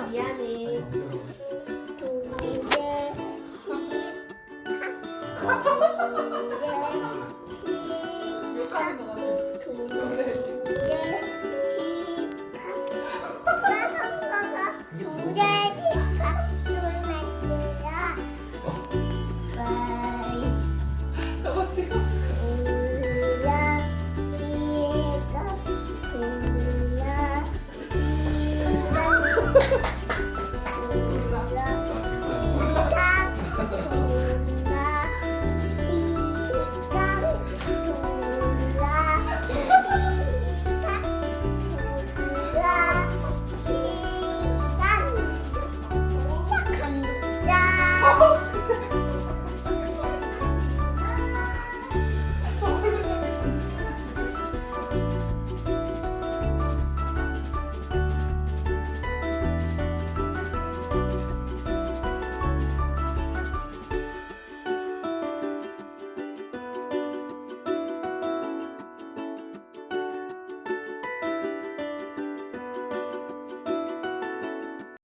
미안해. 거 같아. 놀래지. 저거 찍어. Yeah.